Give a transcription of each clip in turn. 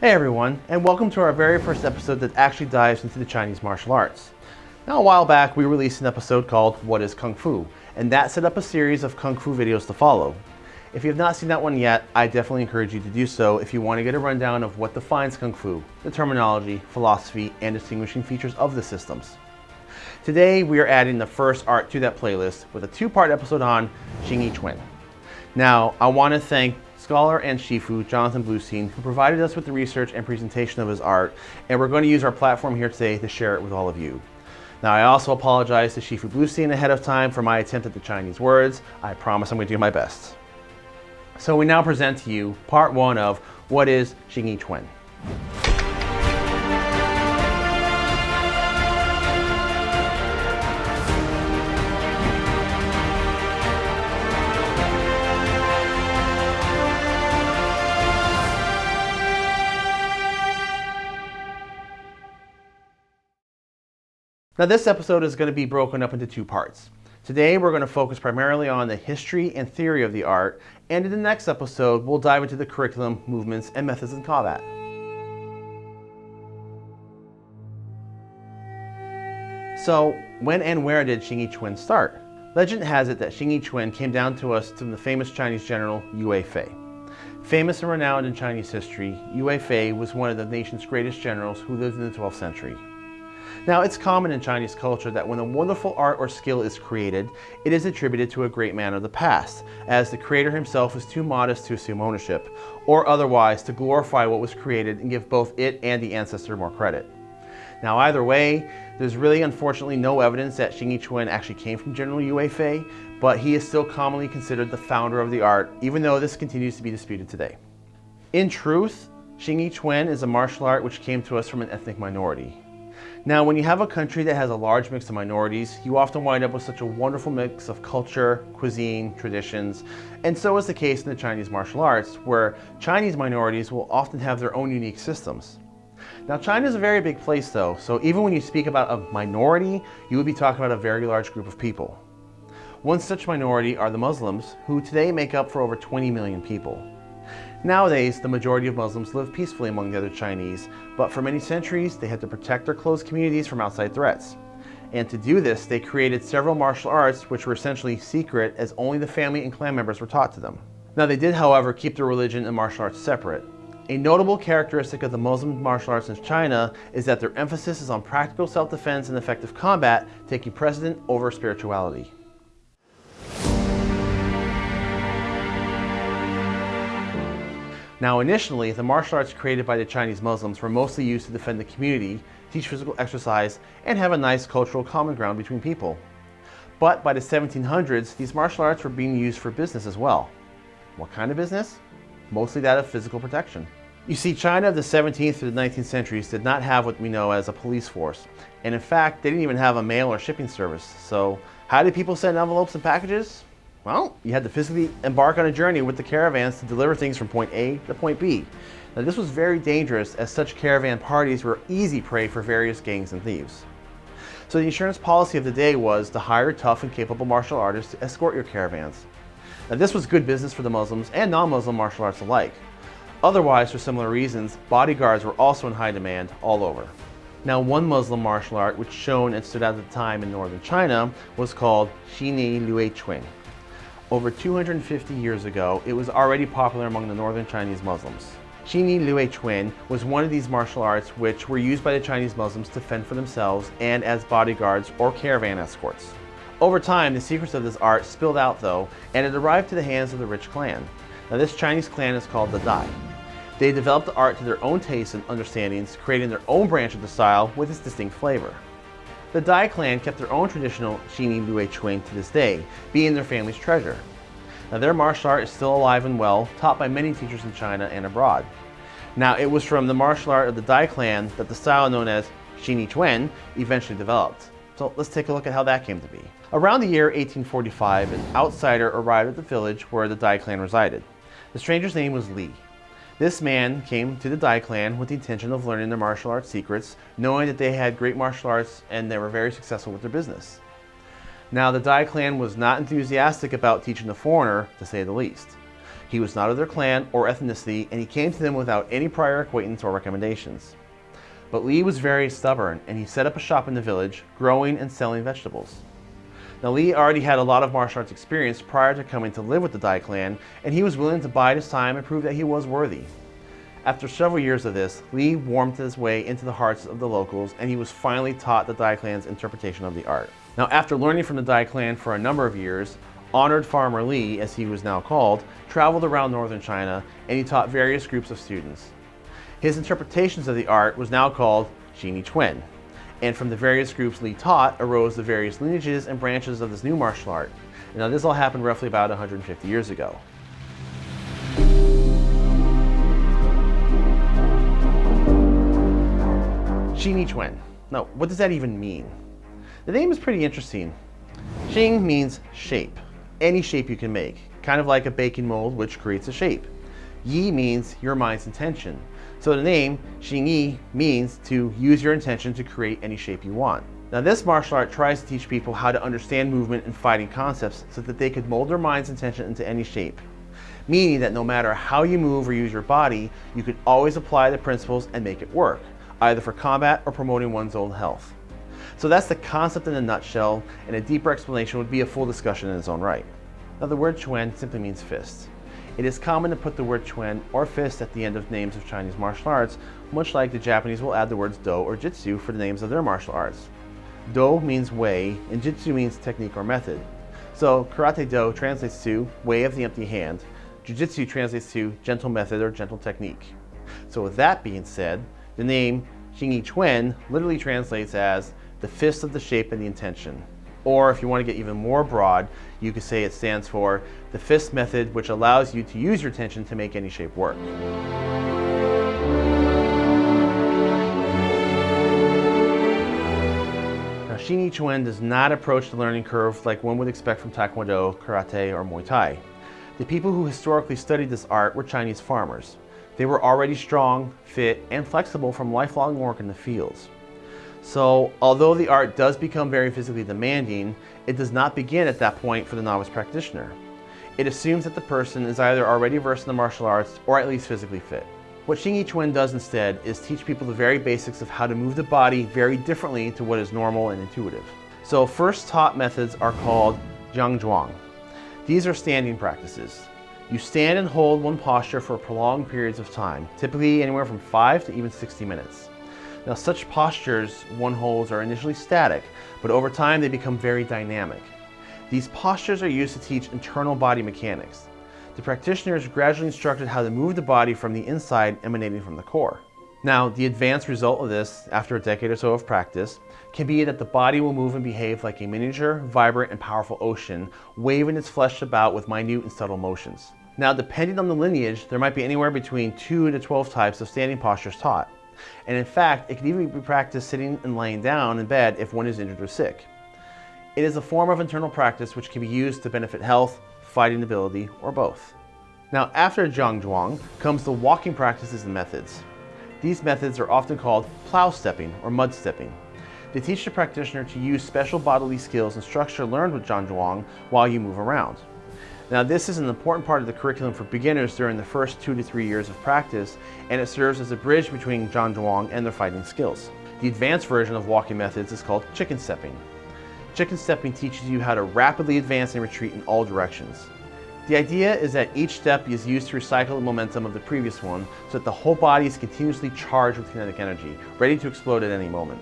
Hey everyone, and welcome to our very first episode that actually dives into the Chinese martial arts. Now a while back we released an episode called What is Kung Fu? And that set up a series of Kung Fu videos to follow. If you have not seen that one yet, I definitely encourage you to do so if you want to get a rundown of what defines Kung Fu, the terminology, philosophy, and distinguishing features of the systems. Today we are adding the first art to that playlist with a two-part episode on Xing Yi Chuan. Now I want to thank scholar and Shifu, Jonathan Bluestein, who provided us with the research and presentation of his art, and we're going to use our platform here today to share it with all of you. Now, I also apologize to Shifu Bluestein ahead of time for my attempt at the Chinese words. I promise I'm going to do my best. So we now present to you part one of what is Xing Yi Chuan. Now this episode is going to be broken up into two parts. Today we're going to focus primarily on the history and theory of the art, and in the next episode we'll dive into the curriculum, movements, and methods in combat. So, when and where did Xing Chuan start? Legend has it that Xing Chuan came down to us from the famous Chinese general Yue Fei. Famous and renowned in Chinese history, Yue Fei was one of the nation's greatest generals who lived in the 12th century. Now, it's common in Chinese culture that when a wonderful art or skill is created, it is attributed to a great man of the past, as the creator himself is too modest to assume ownership, or otherwise to glorify what was created and give both it and the ancestor more credit. Now, either way, there's really unfortunately no evidence that Xing Yi Chuan actually came from General Yue Fei, but he is still commonly considered the founder of the art, even though this continues to be disputed today. In truth, Xing Yi Chuan is a martial art which came to us from an ethnic minority. Now, when you have a country that has a large mix of minorities, you often wind up with such a wonderful mix of culture, cuisine, traditions, and so is the case in the Chinese martial arts, where Chinese minorities will often have their own unique systems. Now, China is a very big place though, so even when you speak about a minority, you would be talking about a very large group of people. One such minority are the Muslims, who today make up for over 20 million people. Nowadays, the majority of Muslims live peacefully among the other Chinese, but for many centuries, they had to protect their closed communities from outside threats. And to do this, they created several martial arts which were essentially secret as only the family and clan members were taught to them. Now they did, however, keep their religion and martial arts separate. A notable characteristic of the Muslim martial arts in China is that their emphasis is on practical self-defense and effective combat, taking precedent over spirituality. Now initially, the martial arts created by the Chinese Muslims were mostly used to defend the community, teach physical exercise, and have a nice cultural common ground between people. But by the 1700s, these martial arts were being used for business as well. What kind of business? Mostly that of physical protection. You see, China of the 17th to the 19th centuries did not have what we know as a police force. And in fact, they didn't even have a mail or shipping service. So how did people send envelopes and packages? Well, you had to physically embark on a journey with the caravans to deliver things from point A to point B. Now this was very dangerous as such caravan parties were easy prey for various gangs and thieves. So the insurance policy of the day was to hire tough and capable martial artists to escort your caravans. Now this was good business for the Muslims and non-Muslim martial arts alike. Otherwise, for similar reasons, bodyguards were also in high demand all over. Now one Muslim martial art which shone and stood out at the time in northern China was called Xini Lue Chuan. Over 250 years ago, it was already popular among the northern Chinese Muslims. Xini Lue Chuan was one of these martial arts which were used by the Chinese Muslims to fend for themselves and as bodyguards or caravan escorts. Over time, the secrets of this art spilled out though, and it arrived to the hands of the rich clan. Now this Chinese clan is called the Dai. They developed the art to their own tastes and understandings, creating their own branch of the style with its distinct flavor. The Dai clan kept their own traditional Xini Lue Chuan to this day, being their family's treasure. Now their martial art is still alive and well, taught by many teachers in China and abroad. Now it was from the martial art of the Dai clan that the style known as Xingyi Chuan eventually developed. So let's take a look at how that came to be. Around the year 1845, an outsider arrived at the village where the Dai clan resided. The stranger's name was Li. This man came to the Dai clan with the intention of learning their martial arts secrets, knowing that they had great martial arts and they were very successful with their business. Now the Dai clan was not enthusiastic about teaching the foreigner, to say the least. He was not of their clan or ethnicity, and he came to them without any prior acquaintance or recommendations. But Li was very stubborn, and he set up a shop in the village, growing and selling vegetables. Now Li already had a lot of martial arts experience prior to coming to live with the Dai clan, and he was willing to bide his time and prove that he was worthy. After several years of this, Li warmed his way into the hearts of the locals, and he was finally taught the Dai clan's interpretation of the art. Now after learning from the Dai clan for a number of years, Honored Farmer Li, as he was now called, traveled around northern China and he taught various groups of students. His interpretations of the art was now called Xingyi Quan, and from the various groups Li taught arose the various lineages and branches of this new martial art. Now this all happened roughly about 150 years ago. Xingyi Quan. Now, what does that even mean? The name is pretty interesting. Xing means shape any shape you can make, kind of like a baking mold which creates a shape. Yi means your mind's intention. So the name Xingyi means to use your intention to create any shape you want. Now this martial art tries to teach people how to understand movement and fighting concepts so that they could mold their mind's intention into any shape. Meaning that no matter how you move or use your body, you can always apply the principles and make it work, either for combat or promoting one's own health. So that's the concept in a nutshell, and a deeper explanation would be a full discussion in its own right. Now the word Chuan simply means fist. It is common to put the word chuan or fist at the end of names of Chinese martial arts, much like the Japanese will add the words Do or Jitsu for the names of their martial arts. Do means way, and Jitsu means technique or method. So Karate Do translates to way of the empty hand, Jiu-Jitsu translates to gentle method or gentle technique. So with that being said, the name Xingyi Quan literally translates as the fist of the shape and the intention. Or if you want to get even more broad, you could say it stands for the fist method, which allows you to use your tension to make any shape work. Now, Xingyi Quan does not approach the learning curve like one would expect from Taekwondo, Karate, or Muay Thai. The people who historically studied this art were Chinese farmers. They were already strong, fit, and flexible from lifelong work in the fields. So although the art does become very physically demanding, it does not begin at that point for the novice practitioner. It assumes that the person is either already versed in the martial arts or at least physically fit. What Xingyi Quan does instead is teach people the very basics of how to move the body very differently to what is normal and intuitive. So first taught methods are called Zhan Zhuang. These are standing practices. You stand and hold one posture for prolonged periods of time, typically anywhere from 5 to even 60 minutes. Now such postures one holds are initially static, but over time they become very dynamic. These postures are used to teach internal body mechanics. The practitioner is gradually instructed how to move the body from the inside emanating from the core. Now, the advanced result of this, after a decade or so of practice, can be that the body will move and behave like a miniature, vibrant, and powerful ocean, waving its flesh about with minute and subtle motions. Now, depending on the lineage, there might be anywhere between 2 to 12 types of standing postures taught. And in fact, it can even be practiced sitting and laying down in bed if one is injured or sick. It is a form of internal practice which can be used to benefit health, fighting ability, or both. Now after Zhang Zhuang comes the walking practices and methods. These methods are often called plow stepping or mud stepping. They teach the practitioner to use special bodily skills and structure learned with Zhang Zhuang while you move around. Now this is an important part of the curriculum for beginners during the first two to three years of practice, and it serves as a bridge between Zhan Zhuang and their fighting skills. The advanced version of walking methods is called chicken stepping. Chicken stepping teaches you how to rapidly advance and retreat in all directions. The idea is that each step is used to recycle the momentum of the previous one so that the whole body is continuously charged with kinetic energy, ready to explode at any moment.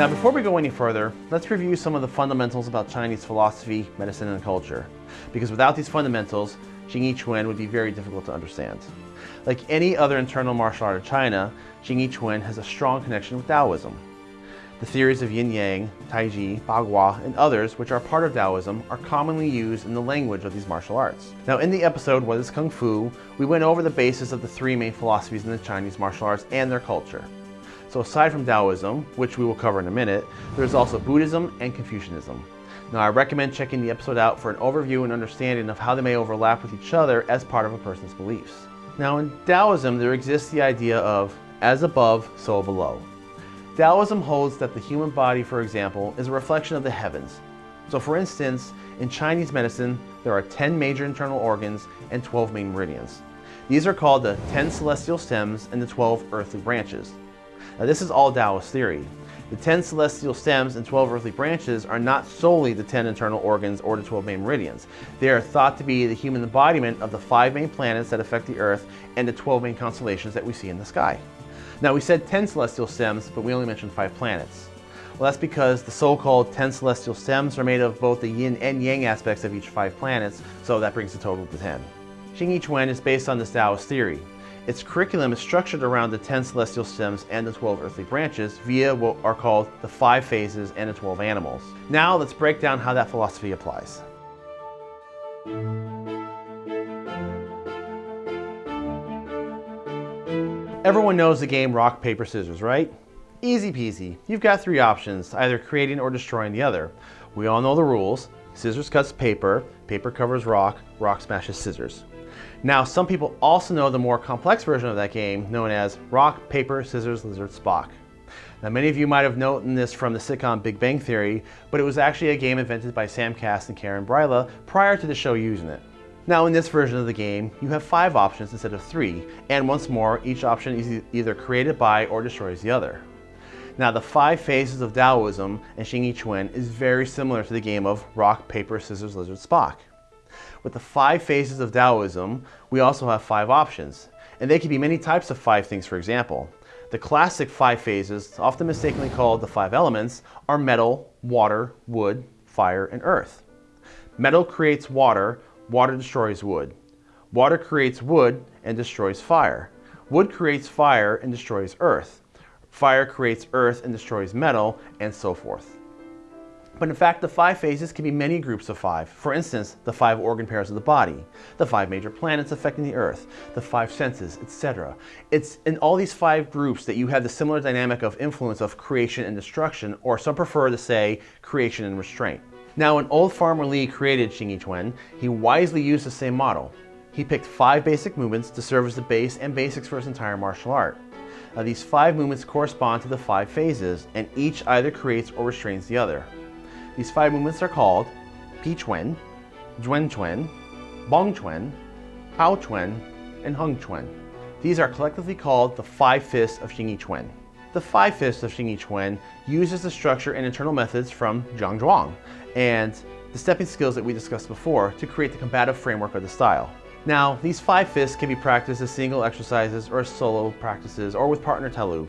Now before we go any further, let's review some of the fundamentals about Chinese philosophy, medicine, and culture. Because without these fundamentals, Xingyi Quan would be very difficult to understand. Like any other internal martial art of China, Xingyi Quan has a strong connection with Taoism. The theories of Yin Yang, Taiji, Bagua, and others, which are part of Taoism, are commonly used in the language of these martial arts. Now in the episode What is Kung Fu, we went over the basis of the three main philosophies in the Chinese martial arts and their culture. So aside from Taoism, which we will cover in a minute, there's also Buddhism and Confucianism. Now I recommend checking the episode out for an overview and understanding of how they may overlap with each other as part of a person's beliefs. Now in Taoism, there exists the idea of as above, so below. Taoism holds that the human body, for example, is a reflection of the heavens. So for instance, in Chinese medicine, there are 10 major internal organs and 12 main meridians. These are called the 10 celestial stems and the 12 earthly branches. Now this is all Taoist theory. The 10 celestial stems and 12 earthly branches are not solely the 10 internal organs or the 12 main meridians. They are thought to be the human embodiment of the five main planets that affect the Earth and the 12 main constellations that we see in the sky. Now we said 10 celestial stems, but we only mentioned five planets. Well, that's because the so-called 10 celestial stems are made of both the yin and yang aspects of each five planets, so that brings the total to 10. Xing Yi Quan is based on this Taoist theory. Its curriculum is structured around the 10 celestial stems and the 12 earthly branches via what are called the five phases and the 12 animals. Now let's break down how that philosophy applies. Everyone knows the game rock, paper, scissors, right? Easy peasy. You've got three options, either creating or destroying the other. We all know the rules. Scissors cuts paper, paper covers rock, rock smashes scissors. Now, some people also know the more complex version of that game, known as Rock, Paper, Scissors, Lizard, Spock. Now, many of you might have known this from the sitcom Big Bang Theory, but it was actually a game invented by Sam Kass and Karen Bryla prior to the show using it. Now, in this version of the game, you have five options instead of three, and once more, each option is either created by or destroys the other. Now, the five phases of Taoism and Xing Yi Quan is very similar to the game of Rock, Paper, Scissors, Lizard, Spock. With the five phases of Taoism, we also have five options. And they can be many types of five things, for example. The classic five phases, often mistakenly called the five elements, are metal, water, wood, fire, and earth. Metal creates water, water destroys wood. Water creates wood and destroys fire. Wood creates fire and destroys earth. Fire creates earth and destroys metal, and so forth. But in fact, the five phases can be many groups of five. For instance, the five organ pairs of the body, the five major planets affecting the earth, the five senses, etc. It's in all these five groups that you have the similar dynamic of influence of creation and destruction, or some prefer to say creation and restraint. Now, when old Farmer Li created Xing he wisely used the same model. He picked five basic movements to serve as the base and basics for his entire martial art. Now, these five movements correspond to the five phases, and each either creates or restrains the other. These five movements are called Pi Chuan, Zhuan Chuan, Bong Chuan, Hao Chuan, and Hung Chuan. These are collectively called the Five Fists of Xing Yi. The Five Fists of Xing Yi uses the structure and internal methods from Zhang Zhuang and the stepping skills that we discussed before to create the combative framework of the style. Now, these five fists can be practiced as single exercises or as solo practices or with partner Taolu.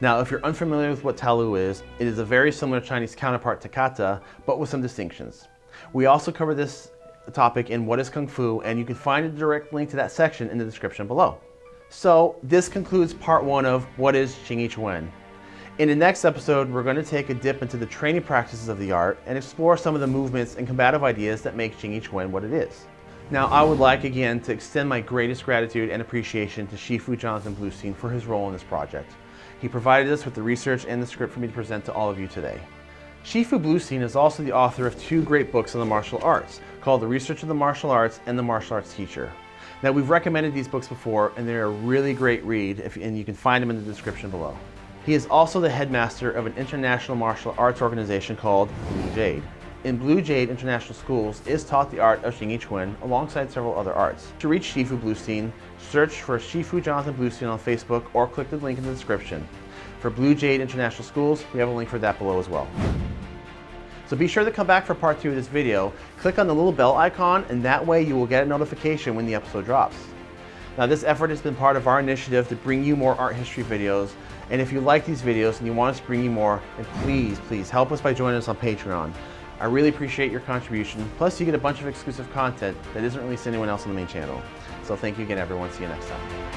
Now, if you're unfamiliar with what Taolu is, it is a very similar Chinese counterpart to kata, but with some distinctions. We also cover this topic in What is Kung Fu, and you can find a direct link to that section in the description below. So this concludes part one of What is Quan. In the next episode, we're going to take a dip into the training practices of the art and explore some of the movements and combative ideas that make Quan what it is. Now, I would like again to extend my greatest gratitude and appreciation to Shifu Jonathan Bluestein for his role in this project. He provided us with the research and the script for me to present to all of you today. Shifu Bluestein is also the author of two great books on the martial arts, called The Research of the Martial Arts and The Martial Arts Teacher. Now we've recommended these books before and they're a really great read if, and you can find them in the description below. He is also the headmaster of an international martial arts organization called Blue Jade. In Blue Jade International Schools is taught the art of Yi alongside several other arts. To reach Shifu Bluestein, search for Shifu Jonathan Bluestein on Facebook or click the link in the description. For Blue Jade International Schools, we have a link for that below as well. So be sure to come back for part two of this video. Click on the little bell icon and that way you will get a notification when the episode drops. Now this effort has been part of our initiative to bring you more art history videos. And if you like these videos and you want us to bring you more, then please, please help us by joining us on Patreon. I really appreciate your contribution. Plus, you get a bunch of exclusive content that isn't released to anyone else on the main channel. So thank you again, everyone. See you next time.